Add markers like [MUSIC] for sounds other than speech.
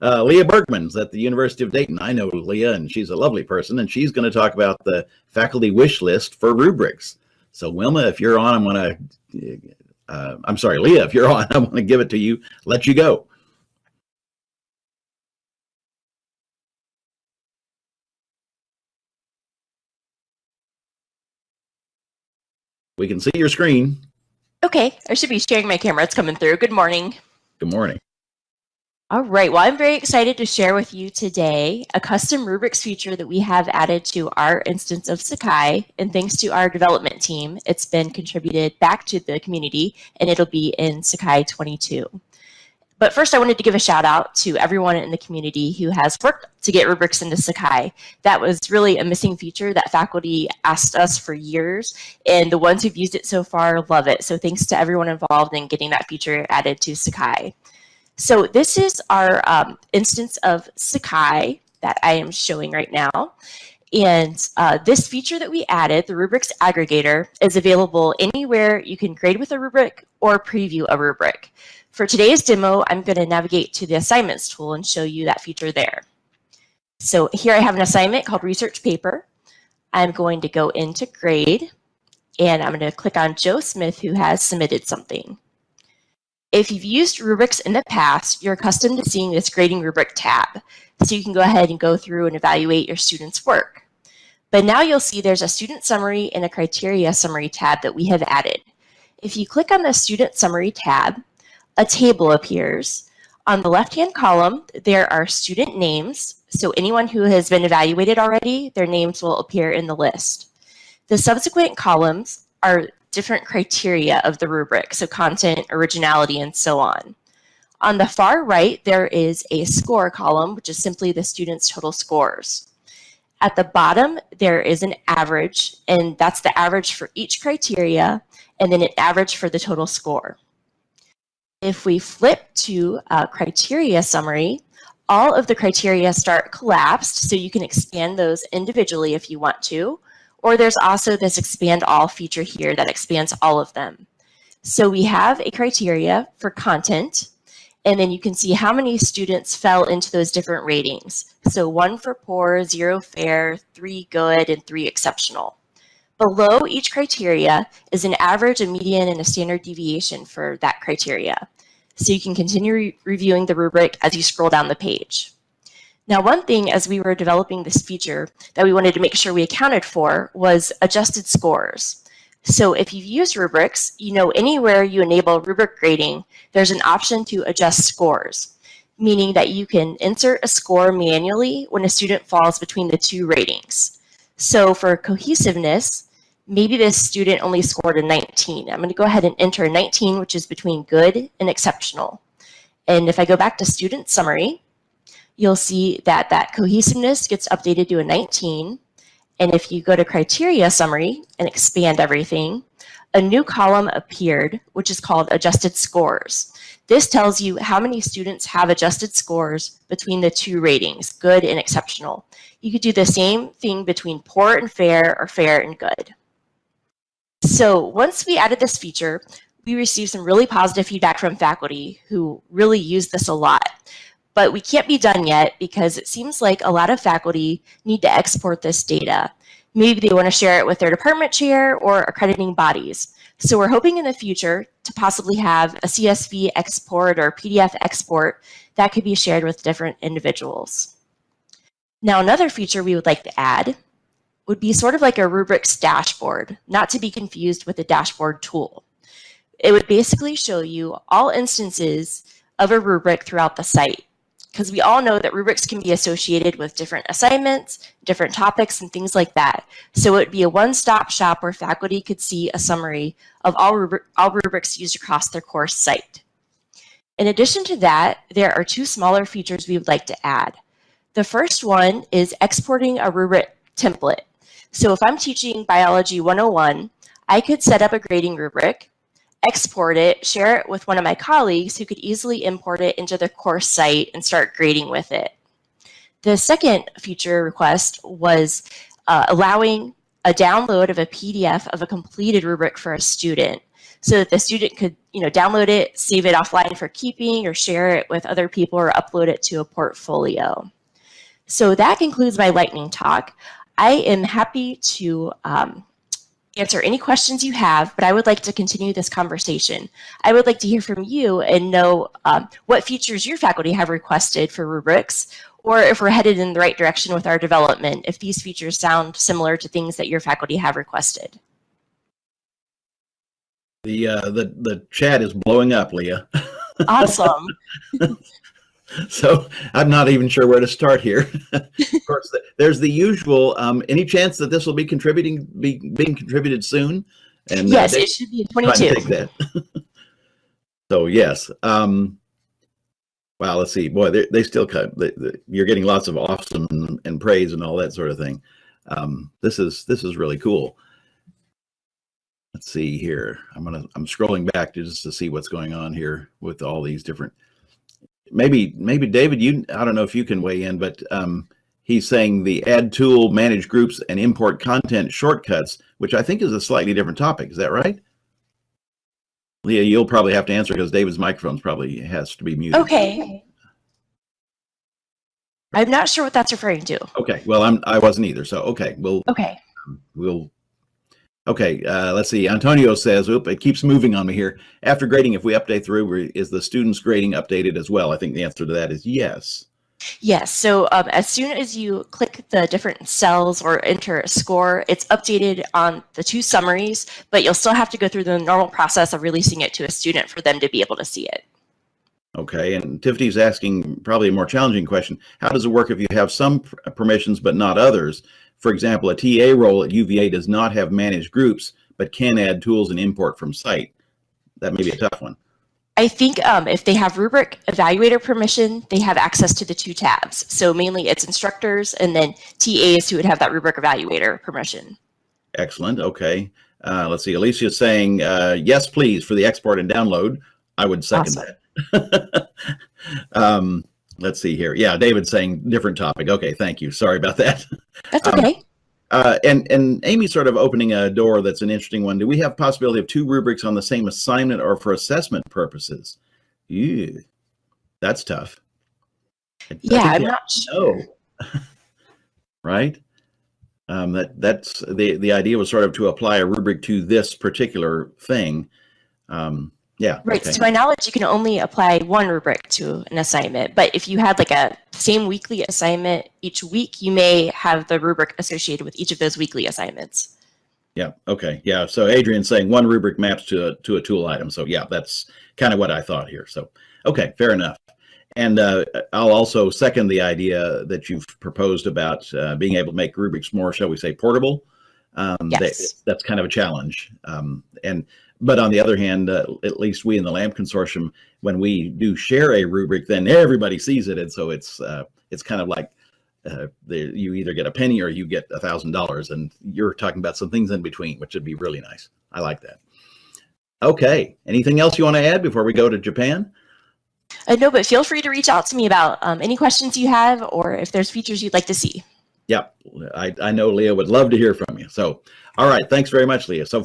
Uh, Leah Bergman's at the University of Dayton. I know Leah, and she's a lovely person, and she's going to talk about the faculty wish list for rubrics. So Wilma, if you're on, I'm going to, uh, I'm sorry, Leah, if you're on, [LAUGHS] I'm going to give it to you, let you go. We can see your screen. Okay, I should be sharing my camera. It's coming through. Good morning. Good morning. All right, well, I'm very excited to share with you today a custom rubrics feature that we have added to our instance of Sakai. And thanks to our development team, it's been contributed back to the community and it'll be in Sakai 22. But first, I wanted to give a shout out to everyone in the community who has worked to get rubrics into Sakai. That was really a missing feature that faculty asked us for years, and the ones who've used it so far love it. So thanks to everyone involved in getting that feature added to Sakai. So this is our um, instance of Sakai that I am showing right now. And uh, this feature that we added, the rubrics aggregator, is available anywhere you can grade with a rubric or preview a rubric. For today's demo, I'm going to navigate to the assignments tool and show you that feature there. So here I have an assignment called research paper. I'm going to go into grade and I'm going to click on Joe Smith who has submitted something. If you've used rubrics in the past, you're accustomed to seeing this grading rubric tab. So you can go ahead and go through and evaluate your student's work. But now you'll see there's a student summary and a criteria summary tab that we have added. If you click on the student summary tab, a table appears. On the left-hand column, there are student names. So anyone who has been evaluated already, their names will appear in the list. The subsequent columns are different criteria of the rubric, so content, originality, and so on. On the far right, there is a score column, which is simply the student's total scores. At the bottom, there is an average, and that's the average for each criteria, and then an average for the total score. If we flip to a criteria summary, all of the criteria start collapsed, so you can expand those individually if you want to, or there's also this expand all feature here that expands all of them. So we have a criteria for content, and then you can see how many students fell into those different ratings. So one for poor, zero fair, three good, and three exceptional. Below each criteria is an average, a median, and a standard deviation for that criteria. So you can continue re reviewing the rubric as you scroll down the page. Now, one thing as we were developing this feature that we wanted to make sure we accounted for was adjusted scores. So if you've used rubrics, you know anywhere you enable rubric grading, there's an option to adjust scores, meaning that you can insert a score manually when a student falls between the two ratings. So for cohesiveness, maybe this student only scored a 19. I'm going to go ahead and enter a 19, which is between good and exceptional. And if I go back to student summary, you'll see that that cohesiveness gets updated to a 19. And if you go to criteria summary and expand everything, a new column appeared, which is called adjusted scores. This tells you how many students have adjusted scores between the two ratings, good and exceptional. You could do the same thing between poor and fair or fair and good. So once we added this feature, we received some really positive feedback from faculty who really use this a lot. But we can't be done yet because it seems like a lot of faculty need to export this data. Maybe they want to share it with their department chair or accrediting bodies. So we're hoping in the future to possibly have a CSV export or PDF export that could be shared with different individuals. Now, another feature we would like to add would be sort of like a rubrics dashboard, not to be confused with a dashboard tool. It would basically show you all instances of a rubric throughout the site because we all know that rubrics can be associated with different assignments, different topics, and things like that. So it would be a one-stop shop where faculty could see a summary of all, rubri all rubrics used across their course site. In addition to that, there are two smaller features we would like to add. The first one is exporting a rubric template. So if I'm teaching Biology 101, I could set up a grading rubric, export it, share it with one of my colleagues who could easily import it into the course site and start grading with it. The second feature request was uh, allowing a download of a PDF of a completed rubric for a student. so that the student could, you know, download it, save it offline for keeping or share it with other people or upload it to a portfolio. So that concludes my lightning talk. I am happy to um, answer any questions you have, but I would like to continue this conversation. I would like to hear from you and know um, what features your faculty have requested for rubrics, or if we're headed in the right direction with our development, if these features sound similar to things that your faculty have requested. The uh, the the chat is blowing up, Leah. [LAUGHS] Awesome. [LAUGHS] so I'm not even sure where to start here. [LAUGHS] of [LAUGHS] course, there's the usual. Um, any chance that this will be contributing, be being contributed soon? And uh, yes, uh, it should be in 22. Take that. so yes. Um, wow. Let's see. Boy, they, they still cut. They, they, you're getting lots of awesome and, and, praise and all that sort of thing. Um, this is this is really cool. Let's see here. I'm gonna I'm scrolling back to just to see what's going on here with all these different maybe maybe David, you I don't know if you can weigh in, but um, he's saying the add tool, manage groups, and import content shortcuts, which I think is a slightly different topic. Is that right? Leah, you'll probably have to answer because David's microphone probably has to be muted. Okay. I'm not sure what that's referring to. Okay. Well, I'm I wasn't either. So okay, we'll okay. We'll Okay, uh, let's see. Antonio says, oop, it keeps moving on me here. After grading, if we update the rubric, is the student's grading updated as well? I think the answer to that is yes. Yes. So um, as soon as you click the different cells or enter a score, it's updated on the two summaries, but you'll still have to go through the normal process of releasing it to a student for them to be able to see it. Okay, and Tiffany's asking probably a more challenging question. How does it work if you have some permissions but not others? For example, a TA role at UVA does not have managed groups, but can add tools and import from site. That may be a tough one. I think um, if they have rubric evaluator permission, they have access to the two tabs. So mainly it's instructors and then TAs who would have that rubric evaluator permission. Excellent. Okay. Uh, let's see. Alicia is saying, uh, yes, please, for the export and download. I would second awesome. that. [LAUGHS] um, let's see here. Yeah, David's saying different topic. Okay, thank you. Sorry about that. That's um, okay. Um, uh, and and Amy sort of opening a door that's an interesting one. Do we have possibility of two rubrics on the same assignment or for assessment purposes? Ew, that's tough. I, yeah, I am not sure. [LAUGHS] right? Um, that that's the the idea was sort of to apply a rubric to this particular thing. Um, yeah. Right. Okay. To my knowledge, you can only apply one rubric to an assignment. But if you had like a same weekly assignment each week, you may have the rubric associated with each of those weekly assignments. Yeah. Okay. Yeah. So Adrian's saying one rubric maps to a, to a tool item. So yeah, that's kind of what I thought here. So, okay, fair enough. And uh, I'll also second the idea that you've proposed about uh, being able to make rubrics more, shall we say, portable. Um, yes. That, that's kind of a challenge. Um, and but on the other hand, uh, at least we in the LAMP consortium, when we do share a rubric, then everybody sees it, and so it's uh, it's kind of like uh, the, you either get a penny or you get a thousand dollars, and you're talking about some things in between, which would be really nice. I like that. Okay, anything else you want to add before we go to Japan? Uh, no, but feel free to reach out to me about um, any questions you have or if there's features you'd like to see. Yep, I, I know Leah would love to hear from you. So, all right, thanks very much, Leah. So.